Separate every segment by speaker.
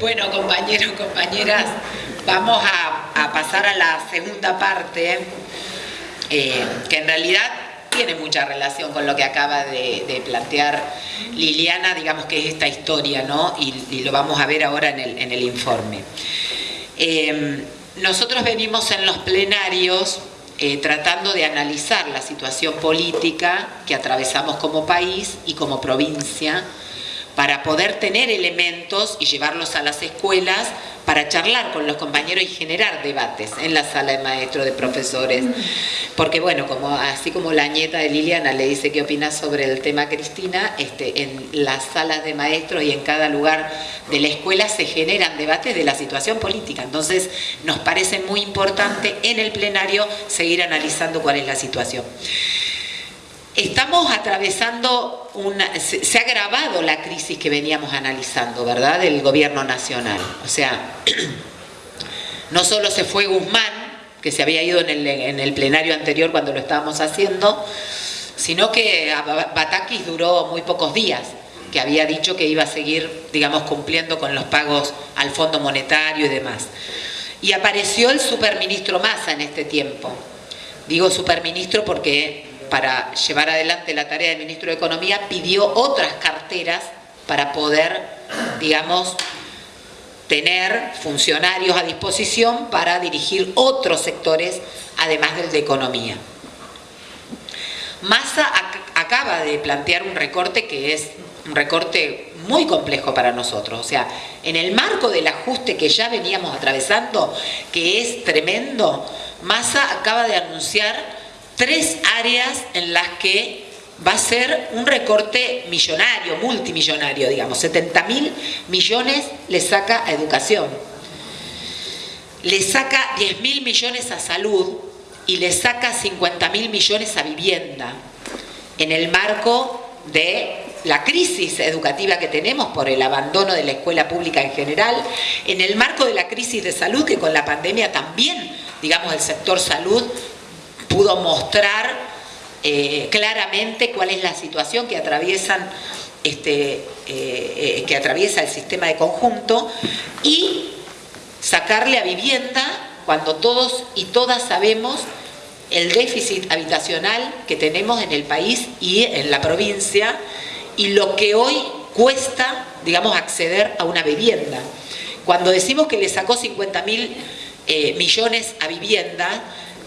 Speaker 1: Bueno, compañeros, compañeras, vamos a, pasar a la segunda parte, eh, que en realidad tiene mucha relación con lo que acaba de, plantear Liliana, digamos que es esta historia, ¿no? Y, lo vamos a ver ahora en el, informe. Eh, nosotros venimos en los plenarios eh, tratando de analizar la situación política que atravesamos como país y como provincia, para poder tener elementos y llevarlos a las escuelas para charlar con los compañeros y generar debates en la sala de maestros, de profesores. Porque bueno, así como la nieta de Liliana le dice qué opina sobre el tema Cristina, este, en las salas de maestros y en cada lugar de la escuela se generan debates de la situación política. Entonces nos parece muy importante en el plenario seguir analizando cuál es la situación. Estamos atravesando una... Se, ha agravado la crisis que veníamos analizando, ¿verdad?, del gobierno nacional. O sea, no solo se fue Guzmán, que se había ido en el, en el plenario anterior cuando lo estábamos haciendo, sino que Batakis duró muy pocos días, que había dicho que iba a seguir, digamos, cumpliendo con los pagos al Fondo Monetario y demás. Y apareció el superministro Massa en este tiempo. Digo superministro porque para llevar adelante la tarea del ministro de Economía, pidió otras carteras para poder, digamos, tener funcionarios a disposición para dirigir otros sectores, además del de Economía. Massa acaba de plantear un recorte que es un recorte muy complejo para nosotros. O sea, en el marco del ajuste que ya veníamos atravesando, que es tremendo, Massa acaba de anunciar tres áreas en las que va a ser un recorte millonario, multimillonario, digamos, 70 mil millones le saca a educación, le saca 10 mil millones a salud y le saca 50 mil millones a vivienda, en el marco de la crisis educativa que tenemos por el abandono de la escuela pública en general, en el marco de la crisis de salud que con la pandemia también, digamos, el sector salud pudo mostrar eh, claramente cuál es la situación que atraviesan este, eh, eh, que atraviesa el sistema de conjunto y sacarle a vivienda cuando todos y todas sabemos el déficit habitacional que tenemos en el país y en la provincia y lo que hoy cuesta, digamos, acceder a una vivienda. Cuando decimos que le sacó 50 mil millones a vivienda,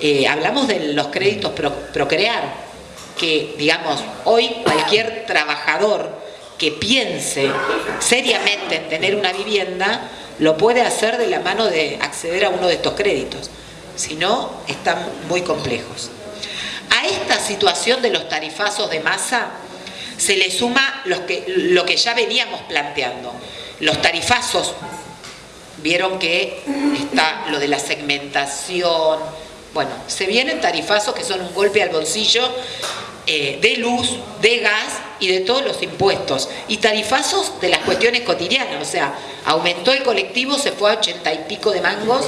Speaker 1: eh, hablamos de los créditos Procrear, que digamos, hoy cualquier trabajador que piense seriamente en tener una vivienda, lo puede hacer de la mano de acceder a uno de estos créditos. Si no, están muy complejos. A esta situación de los tarifazos de masa se le suma que, lo que ya veníamos planteando. Los tarifazos, vieron que está lo de la segmentación, bueno, se vienen tarifazos que son un golpe al bolsillo eh, de luz, de gas y de todos los impuestos. Y tarifazos de las cuestiones cotidianas, o sea, aumentó el colectivo, se fue a ochenta y pico de mangos.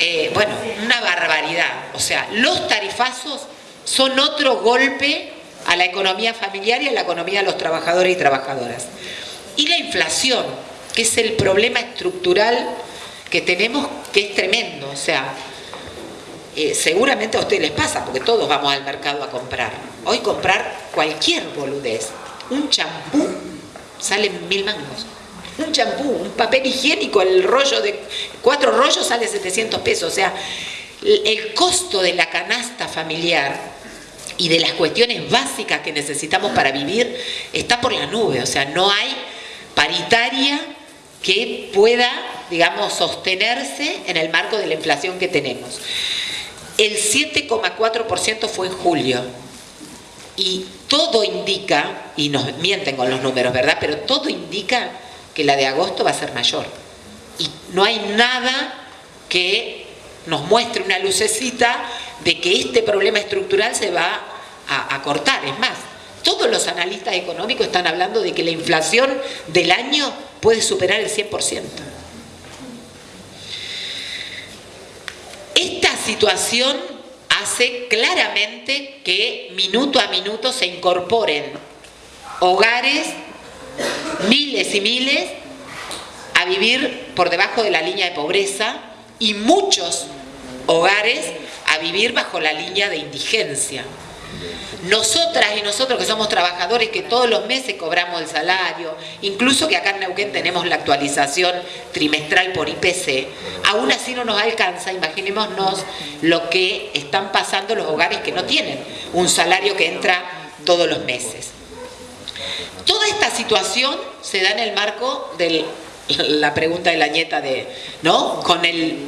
Speaker 1: Eh, bueno, una barbaridad. O sea, los tarifazos son otro golpe a la economía familiar y a la economía de los trabajadores y trabajadoras. Y la inflación, que es el problema estructural que tenemos, que es tremendo. O sea, eh, seguramente a ustedes les pasa, porque todos vamos al mercado a comprar. Hoy comprar cualquier boludez, un champú, sale mil mangos. Un champú, un papel higiénico, el rollo de cuatro rollos sale 700 pesos. O sea, el costo de la canasta familiar y de las cuestiones básicas que necesitamos para vivir está por la nube. O sea, no hay paritaria que pueda, digamos, sostenerse en el marco de la inflación que tenemos. El 7,4% fue en julio. Y todo indica, y nos mienten con los números, ¿verdad? Pero todo indica que la de agosto va a ser mayor. Y no hay nada que nos muestre una lucecita de que este problema estructural se va a, a cortar. Es más, todos los analistas económicos están hablando de que la inflación del año puede superar el 100%. Situación hace claramente que minuto a minuto se incorporen hogares, miles y miles, a vivir por debajo de la línea de pobreza y muchos hogares a vivir bajo la línea de indigencia. Nosotras y nosotros que somos trabajadores que todos los meses cobramos el salario, incluso que acá en Neuquén tenemos la actualización trimestral por IPC, aún así no nos alcanza, imaginémonos lo que están pasando los hogares que no tienen un salario que entra todos los meses. Toda esta situación se da en el marco de la pregunta de la nieta de, ¿no? Con el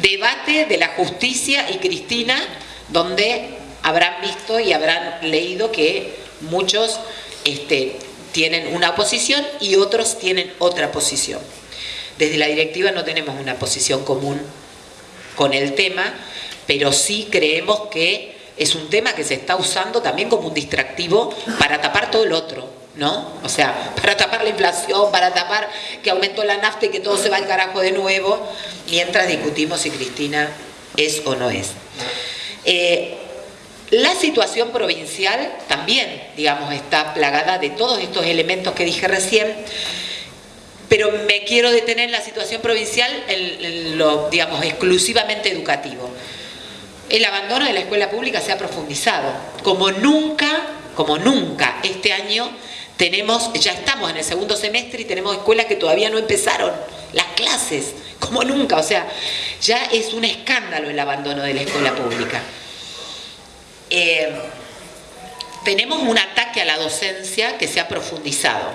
Speaker 1: debate de la justicia y Cristina, donde habrán visto y habrán leído que muchos este, tienen una posición y otros tienen otra posición. Desde la directiva no tenemos una posición común con el tema, pero sí creemos que es un tema que se está usando también como un distractivo para tapar todo el otro. ¿no? O sea, para tapar la inflación, para tapar que aumentó la nafta y que todo se va al carajo de nuevo, mientras discutimos si Cristina es o no es. Eh, la situación provincial también, digamos, está plagada de todos estos elementos que dije recién, pero me quiero detener en la situación provincial en lo, digamos, exclusivamente educativo. El abandono de la escuela pública se ha profundizado, como nunca, como nunca este año tenemos, ya estamos en el segundo semestre y tenemos escuelas que todavía no empezaron las clases, como nunca, o sea, ya es un escándalo el abandono de la escuela pública. Eh, tenemos un ataque a la docencia que se ha profundizado.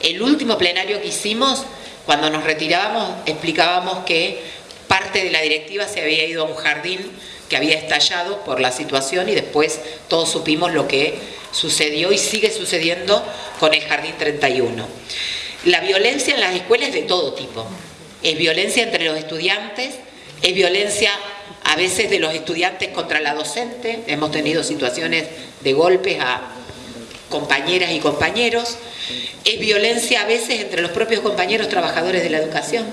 Speaker 1: El último plenario que hicimos, cuando nos retirábamos, explicábamos que parte de la directiva se había ido a un jardín que había estallado por la situación y después todos supimos lo que sucedió y sigue sucediendo con el Jardín 31. La violencia en las escuelas es de todo tipo. Es violencia entre los estudiantes, es violencia a veces de los estudiantes contra la docente, hemos tenido situaciones de golpes a compañeras y compañeros, es violencia a veces entre los propios compañeros trabajadores de la educación.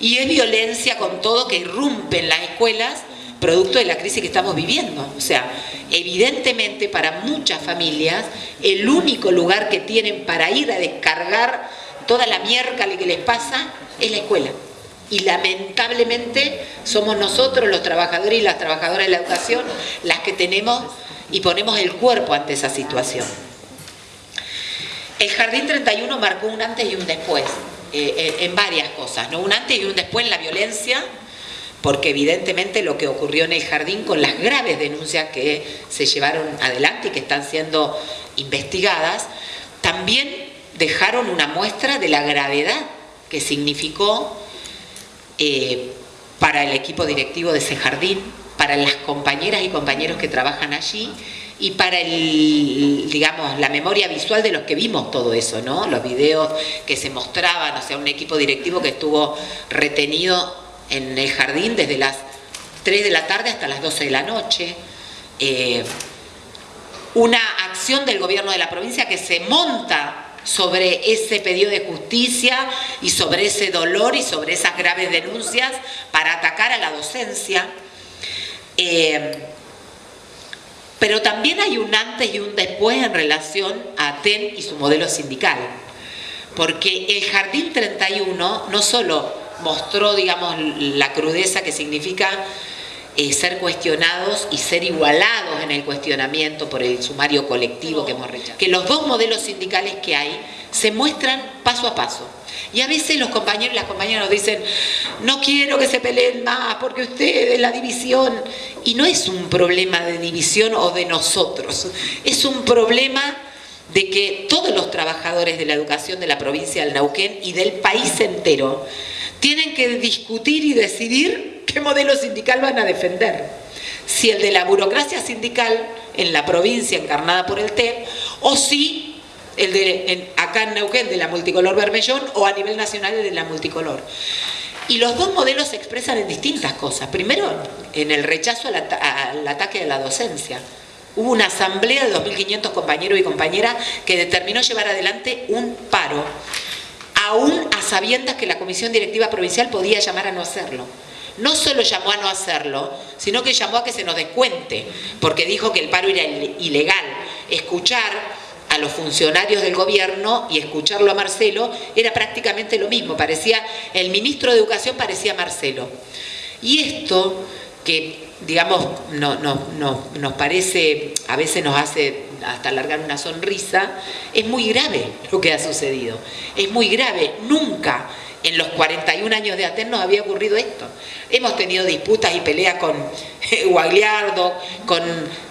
Speaker 1: Y es violencia con todo que irrumpe en las escuelas producto de la crisis que estamos viviendo. O sea, evidentemente para muchas familias el único lugar que tienen para ir a descargar toda la mierda que les pasa es la escuela y lamentablemente somos nosotros los trabajadores y las trabajadoras de la educación las que tenemos y ponemos el cuerpo ante esa situación. El Jardín 31 marcó un antes y un después eh, eh, en varias cosas, ¿no? un antes y un después en la violencia, porque evidentemente lo que ocurrió en el jardín con las graves denuncias que se llevaron adelante y que están siendo investigadas, también dejaron una muestra de la gravedad que significó eh, para el equipo directivo de ese jardín, para las compañeras y compañeros que trabajan allí y para el, digamos, la memoria visual de los que vimos todo eso, ¿no? Los videos que se mostraban, o sea, un equipo directivo que estuvo retenido en el jardín desde las 3 de la tarde hasta las 12 de la noche. Eh, una acción del gobierno de la provincia que se monta sobre ese pedido de justicia y sobre ese dolor y sobre esas graves denuncias para atacar a la docencia. Eh, pero también hay un antes y un después en relación a ATEN y su modelo sindical. Porque el Jardín 31 no solo mostró, digamos, la crudeza que significa eh, ser cuestionados y ser igualados en el cuestionamiento por el sumario colectivo que hemos rechazado. Que los dos modelos sindicales que hay se muestran paso a paso. Y a veces los compañeros y las compañeras nos dicen, no quiero que se peleen más porque ustedes, la división. Y no es un problema de división o de nosotros, es un problema de que todos los trabajadores de la educación de la provincia del Nauquén y del país entero tienen que discutir y decidir ¿Qué modelo sindical van a defender? Si el de la burocracia sindical en la provincia encarnada por el TEP o si el de acá en Neuquén de la multicolor Bermellón o a nivel nacional de la multicolor. Y los dos modelos se expresan en distintas cosas. Primero, en el rechazo al, al ataque a la docencia. Hubo una asamblea de 2.500 compañeros y compañeras que determinó llevar adelante un paro, aún a sabiendas que la Comisión Directiva Provincial podía llamar a no hacerlo no solo llamó a no hacerlo, sino que llamó a que se nos descuente, porque dijo que el paro era ilegal. Escuchar a los funcionarios del gobierno y escucharlo a Marcelo era prácticamente lo mismo, parecía, el ministro de Educación parecía Marcelo. Y esto que digamos, no, nos parece, a veces nos hace hasta alargar una sonrisa, es muy grave lo que ha sucedido. Es muy grave. Nunca en los 41 años de Aten nos había ocurrido esto. Hemos tenido disputas y peleas con Guagliardo, con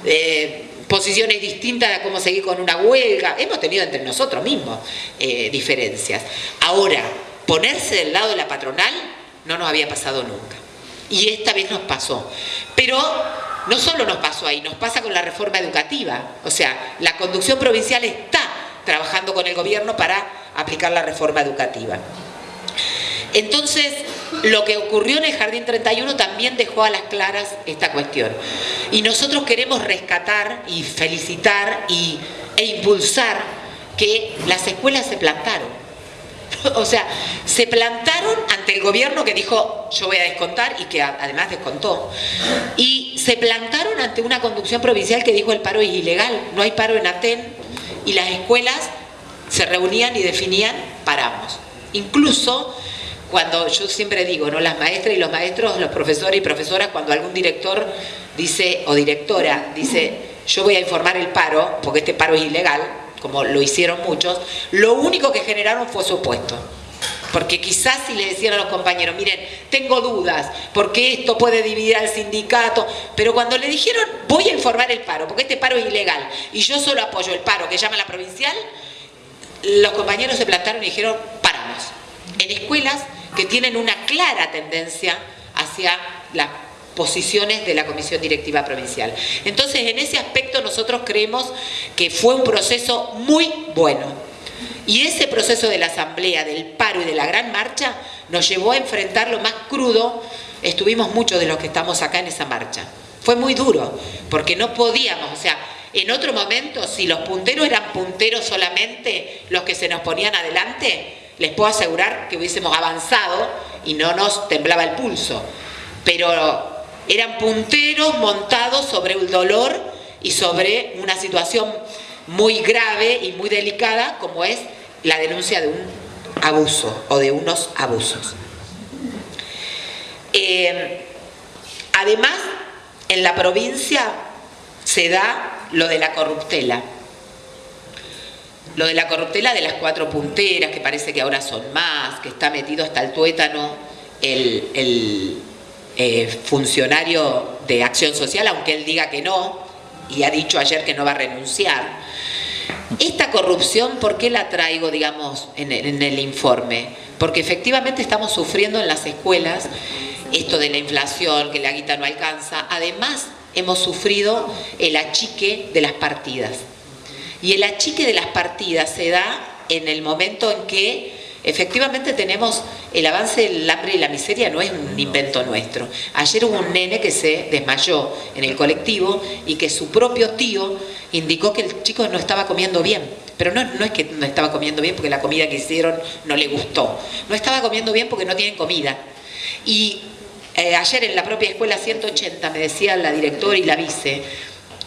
Speaker 1: eh, posiciones distintas de cómo seguir con una huelga. Hemos tenido entre nosotros mismos eh, diferencias. Ahora, ponerse del lado de la patronal no nos había pasado nunca. Y esta vez nos pasó. Pero no solo nos pasó ahí, nos pasa con la reforma educativa. O sea, la conducción provincial está trabajando con el gobierno para aplicar la reforma educativa. Entonces, lo que ocurrió en el Jardín 31 también dejó a las claras esta cuestión. Y nosotros queremos rescatar y felicitar y, e impulsar que las escuelas se plantaron o sea, se plantaron ante el gobierno que dijo yo voy a descontar y que además descontó. Y se plantaron ante una conducción provincial que dijo el paro es ilegal, no hay paro en Aten y las escuelas se reunían y definían paramos. Incluso cuando yo siempre digo, ¿no? las maestras y los maestros, los profesores y profesoras, cuando algún director dice, o directora, dice, yo voy a informar el paro, porque este paro es ilegal, como lo hicieron muchos, lo único que generaron fue su opuesto. Porque quizás si le decían a los compañeros, miren, tengo dudas, porque esto puede dividir al sindicato, pero cuando le dijeron, voy a informar el paro, porque este paro es ilegal, y yo solo apoyo el paro que llama la provincial, los compañeros se plantaron y dijeron, paramos. En escuelas que tienen una clara tendencia hacia la posiciones de la Comisión Directiva Provincial. Entonces, en ese aspecto nosotros creemos que fue un proceso muy bueno. Y ese proceso de la asamblea, del paro y de la gran marcha nos llevó a enfrentar lo más crudo. Estuvimos muchos de los que estamos acá en esa marcha. Fue muy duro, porque no podíamos, o sea, en otro momento, si los punteros eran punteros solamente los que se nos ponían adelante, les puedo asegurar que hubiésemos avanzado y no nos temblaba el pulso. Pero eran punteros montados sobre el dolor y sobre una situación muy grave y muy delicada como es la denuncia de un abuso o de unos abusos. Eh, además, en la provincia se da lo de la corruptela. Lo de la corruptela de las cuatro punteras, que parece que ahora son más, que está metido hasta el tuétano el eh, funcionario de acción social, aunque él diga que no, y ha dicho ayer que no va a renunciar. Esta corrupción, ¿por qué la traigo, digamos, en el, informe? Porque efectivamente estamos sufriendo en las escuelas esto de la inflación, que la guita no alcanza. Además, hemos sufrido el achique de las partidas. Y el achique de las partidas se da en el momento en que Efectivamente tenemos el avance del hambre y la miseria no es un invento nuestro. Ayer hubo un nene que se desmayó en el colectivo y que su propio tío indicó que el chico no estaba comiendo bien. Pero no, no es que no estaba comiendo bien porque la comida que hicieron no le gustó. No estaba comiendo bien porque no tienen comida. Y eh, ayer en la propia escuela 180 me decía la directora y la vice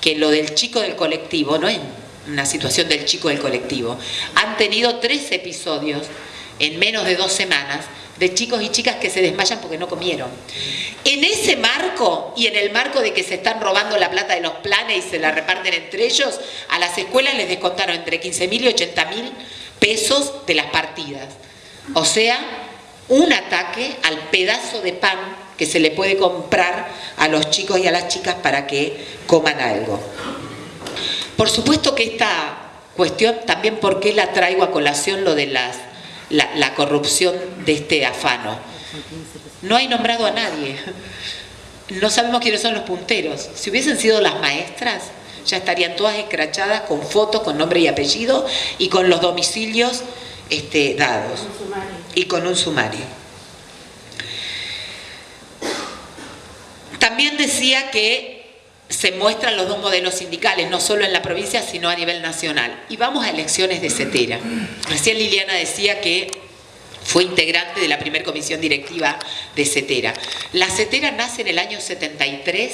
Speaker 1: que lo del chico del colectivo no es una situación del chico del colectivo. Han tenido tres episodios en menos de dos semanas de chicos y chicas que se desmayan porque no comieron. En ese marco y en el marco de que se están robando la plata de los planes y se la reparten entre ellos, a las escuelas les descontaron entre 15 mil y 80 mil pesos de las partidas. O sea, un ataque al pedazo de pan que se le puede comprar a los chicos y a las chicas para que coman algo. Por supuesto que esta cuestión, también porque la traigo a colación lo de las la, corrupción de este afano. No hay nombrado a nadie. No sabemos quiénes son los punteros. Si hubiesen sido las maestras, ya estarían todas escrachadas con fotos, con nombre y apellido y con los domicilios este, dados. Y con un sumario. También decía que se muestran los dos modelos sindicales, no solo en la provincia, sino a nivel nacional. Y vamos a elecciones de CETERA. Recién Liliana decía que fue integrante de la primera comisión directiva de CETERA. La CETERA nace en el año 73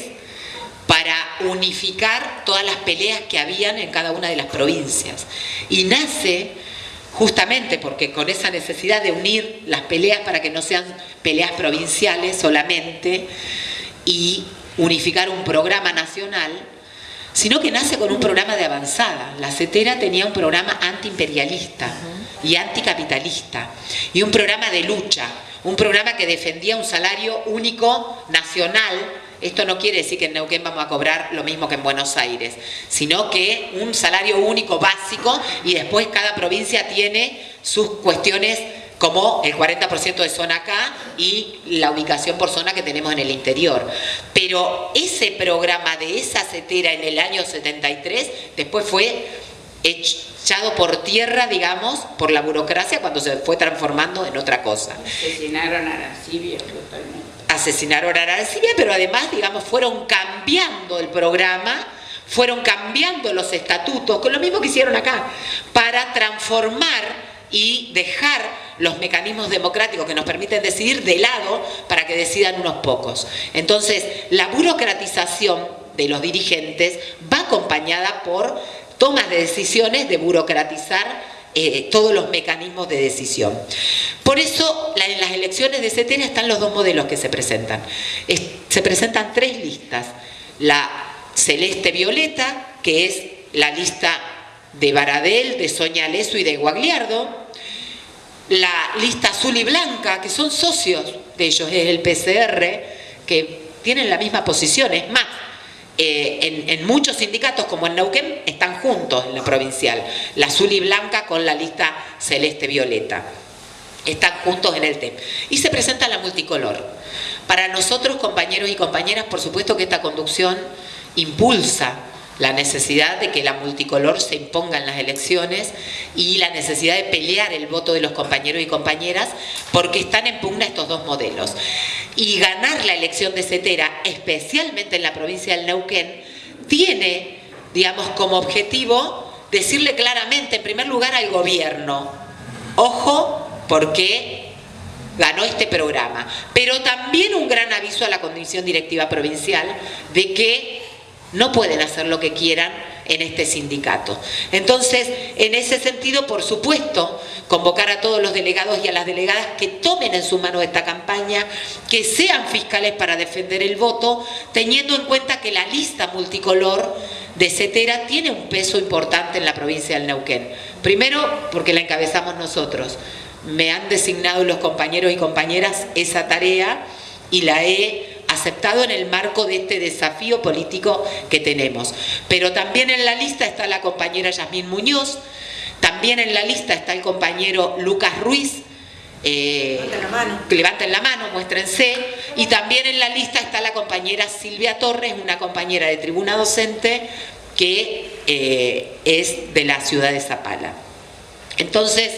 Speaker 1: para unificar todas las peleas que habían en cada una de las provincias. Y nace justamente porque con esa necesidad de unir las peleas para que no sean peleas provinciales solamente y unificar un programa nacional, sino que nace con un programa de avanzada. La CETERA tenía un programa antiimperialista y anticapitalista y un programa de lucha, un programa que defendía un salario único nacional esto no quiere decir que en Neuquén vamos a cobrar lo mismo que en Buenos Aires, sino que un salario único básico y después cada provincia tiene sus cuestiones como el 40% de zona acá y la ubicación por zona que tenemos en el interior. Pero ese programa de esa cetera en el año 73 después fue echado por tierra, digamos, por la burocracia cuando se fue transformando en otra cosa.
Speaker 2: Asesinaron a la totalmente
Speaker 1: asesinaron a Arancibia, pero además, digamos, fueron cambiando el programa, fueron cambiando los estatutos, con lo mismo que hicieron acá, para transformar y dejar los mecanismos democráticos que nos permiten decidir de lado para que decidan unos pocos. Entonces, la burocratización de los dirigentes va acompañada por tomas de decisiones de burocratizar eh, todos los mecanismos de decisión. Por eso en las elecciones de CETENA están los dos modelos que se presentan. se presentan tres listas. La celeste-violeta, que es la lista de Baradel, de Soña Leso y de Guagliardo. La lista azul y blanca, que son socios de ellos, es el PCR, que tienen la misma posición, es más, eh, en, muchos sindicatos como en Neuquén están juntos en la provincial, la azul y blanca con la lista celeste-violeta. Están juntos en el TEM. Y se presenta la multicolor. Para nosotros, compañeros y compañeras, por supuesto que esta conducción impulsa la necesidad de que la multicolor se imponga en las elecciones y la necesidad de pelear el voto de los compañeros y compañeras porque están en pugna estos dos modelos. Y ganar la elección de Cetera, especialmente en la provincia del Neuquén, tiene, digamos, como objetivo decirle claramente, en primer lugar, al gobierno, ojo, porque ganó este programa, pero también un gran aviso a la Comisión Directiva Provincial de que no pueden hacer lo que quieran en este sindicato. Entonces, en ese sentido, por supuesto, convocar a todos los delegados y a las delegadas que tomen en su mano esta campaña, que sean fiscales para defender el voto, teniendo en cuenta que la lista multicolor de CETERA tiene un peso importante en la provincia del Neuquén. Primero, porque la encabezamos nosotros. Me han designado los compañeros y compañeras esa tarea y la he aceptado en el marco de este desafío político que tenemos. Pero también en la lista está la compañera Yasmín Muñoz, también en la lista está el compañero Lucas Ruiz,
Speaker 3: eh, levanten la mano.
Speaker 1: levanten la mano, muéstrense. Y también en la lista está la compañera Silvia Torres, una compañera de tribuna docente que eh, es de la ciudad de Zapala. Entonces,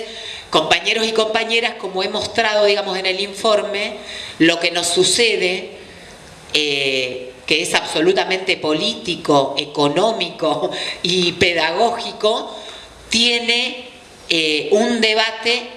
Speaker 1: compañeros y compañeras, como he mostrado, digamos, en el informe, lo que nos sucede eh, que es absolutamente político, económico y pedagógico, tiene eh, un debate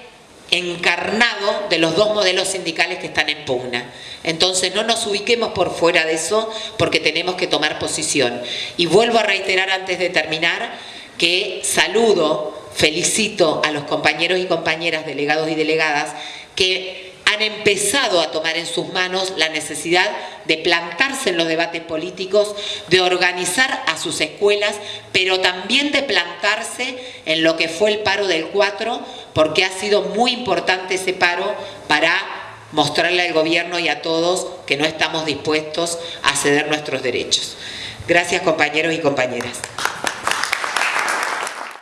Speaker 1: encarnado de los dos modelos sindicales que están en pugna. Entonces no nos ubiquemos por fuera de eso porque tenemos que tomar posición. Y vuelvo a reiterar antes de terminar que saludo, felicito a los compañeros y compañeras delegados y delegadas que han empezado a tomar en sus manos la necesidad de plantarse en los debates políticos, de organizar a sus escuelas, pero también de plantarse en lo que fue el paro del 4, porque ha sido muy importante ese paro para mostrarle al gobierno y a todos que no estamos dispuestos a ceder nuestros derechos. Gracias compañeros y compañeras.